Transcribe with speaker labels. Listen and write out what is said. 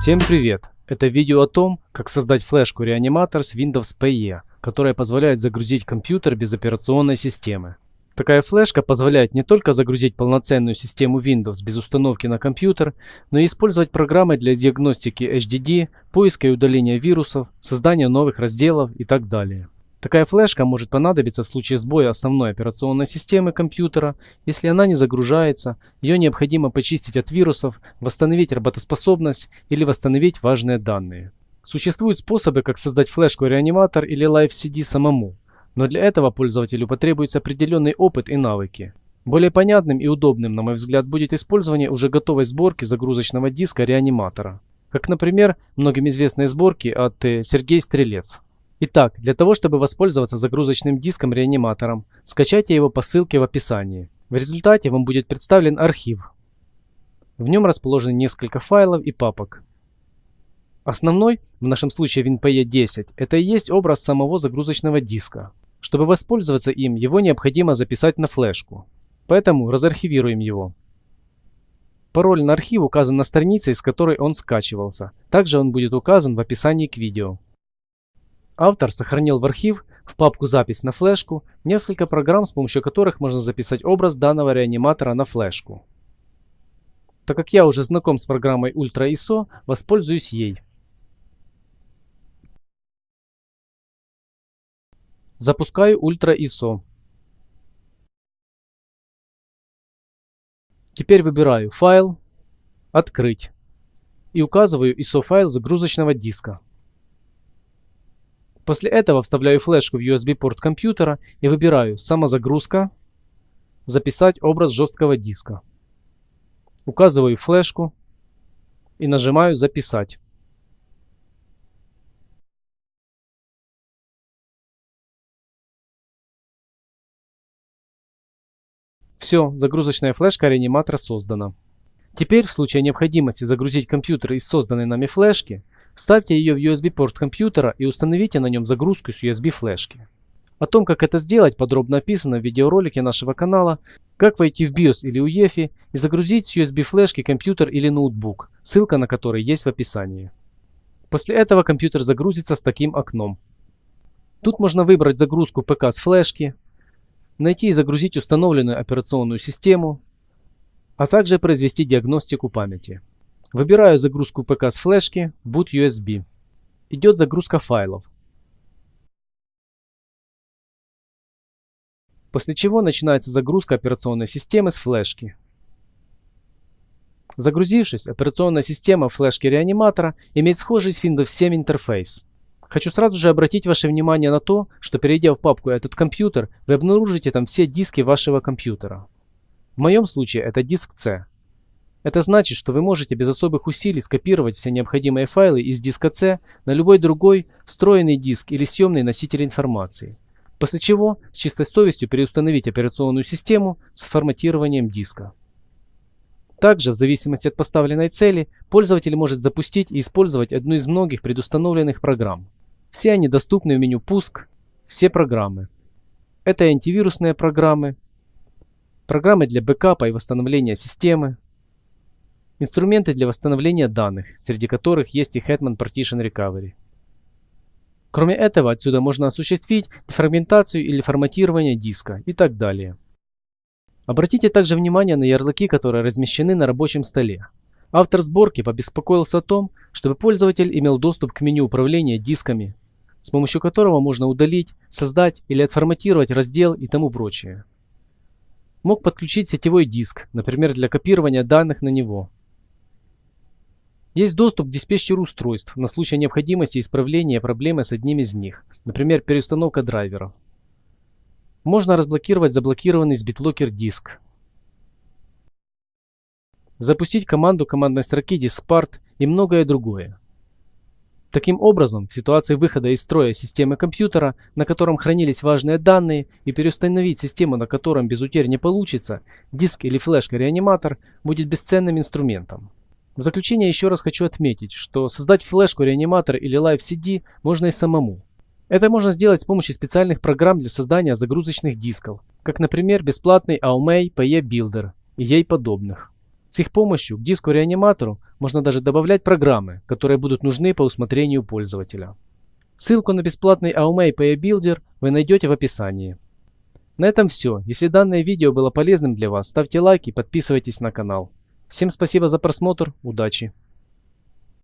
Speaker 1: Всем привет! Это видео о том, как создать флешку реаниматор с Windows PE, которая позволяет загрузить компьютер без операционной системы. Такая флешка позволяет не только загрузить полноценную систему Windows без установки на компьютер, но и использовать программы для диагностики HDD, поиска и удаления вирусов, создания новых разделов и так далее. Такая флешка может понадобиться в случае сбоя основной операционной системы компьютера. Если она не загружается, ее необходимо почистить от вирусов, восстановить работоспособность или восстановить важные данные. Существуют способы, как создать флешку-реаниматор или Live CD самому, но для этого пользователю потребуется определенный опыт и навыки. Более понятным и удобным, на мой взгляд, будет использование уже готовой сборки загрузочного диска реаниматора. Как, например, многим известные сборки от э, Сергей Стрелец. Итак, для того, чтобы воспользоваться загрузочным диском реаниматором, скачайте его по ссылке в описании. В результате вам будет представлен архив. В нем расположены несколько файлов и папок. Основной, в нашем случае WinPE 10, это и есть образ самого загрузочного диска. Чтобы воспользоваться им, его необходимо записать на флешку. Поэтому разархивируем его. Пароль на архив указан на странице, из которой он скачивался. Также он будет указан в описании к видео. Автор сохранил в архив в папку «Запись на флешку» несколько программ, с помощью которых можно записать образ данного реаниматора на флешку. Так как я уже знаком с программой Ultra ISO, воспользуюсь ей. Запускаю Ultra ISO. Теперь выбираю «Файл», «Открыть» и указываю ISO файл загрузочного диска. После этого вставляю флешку в USB-порт компьютера и выбираю «Самозагрузка», «Записать образ жесткого диска». Указываю флешку и нажимаю «Записать». Все, загрузочная флешка реаниматора создана. Теперь в случае необходимости загрузить компьютер из созданной нами флешки, Вставьте ее в USB-порт компьютера и установите на нем загрузку с USB-флешки. О том, как это сделать, подробно описано в видеоролике нашего канала «Как войти в BIOS или UEFI и загрузить с USB-флешки компьютер или ноутбук», ссылка на который есть в описании. После этого компьютер загрузится с таким окном. Тут можно выбрать загрузку ПК с флешки, найти и загрузить установленную операционную систему, а также произвести диагностику памяти. Выбираю загрузку ПК с флешки, boot USB. Идет загрузка файлов. После чего начинается загрузка операционной системы с флешки. Загрузившись, операционная система флешки реаниматора имеет схожий с Windows 7 интерфейс. Хочу сразу же обратить ваше внимание на то, что перейдя в папку «Этот компьютер», вы обнаружите там все диски вашего компьютера. В моем случае это диск C. Это значит, что вы можете без особых усилий скопировать все необходимые файлы из диска C на любой другой встроенный диск или съемный носитель информации. После чего с чистой совестью переустановить операционную систему с форматированием диска. Также, в зависимости от поставленной цели, пользователь может запустить и использовать одну из многих предустановленных программ. Все они доступны в меню «Пуск», все программы. Это антивирусные программы, программы для бэкапа и восстановления системы, Инструменты для восстановления данных, среди которых есть и Hetman Partition Recovery. Кроме этого, отсюда можно осуществить дефрагментацию или форматирование диска и так далее. Обратите также внимание на ярлыки, которые размещены на рабочем столе. Автор сборки побеспокоился о том, чтобы пользователь имел доступ к меню управления дисками, с помощью которого можно удалить, создать или отформатировать раздел и тому прочее. Мог подключить сетевой диск, например, для копирования данных на него. Есть доступ к диспетчеру устройств на случай необходимости исправления проблемы с одним из них, например, переустановка драйверов. Можно разблокировать заблокированный с BitLocker диск. Запустить команду командной строки diskpart и многое другое. Таким образом, в ситуации выхода из строя системы компьютера, на котором хранились важные данные, и переустановить систему, на котором без утерь не получится, диск или флешка-реаниматор будет бесценным инструментом. В заключение еще раз хочу отметить, что создать флешку, реаниматор или Live CD можно и самому. Это можно сделать с помощью специальных программ для создания загрузочных дисков, как, например, бесплатный Aumei PE Builder и ей подобных. С их помощью к диску-реаниматору можно даже добавлять программы, которые будут нужны по усмотрению пользователя. Ссылку на бесплатный AOMA Pay Builder вы найдете в описании. На этом все. Если данное видео было полезным для вас, ставьте лайк и подписывайтесь на канал. Всем спасибо за просмотр, удачи!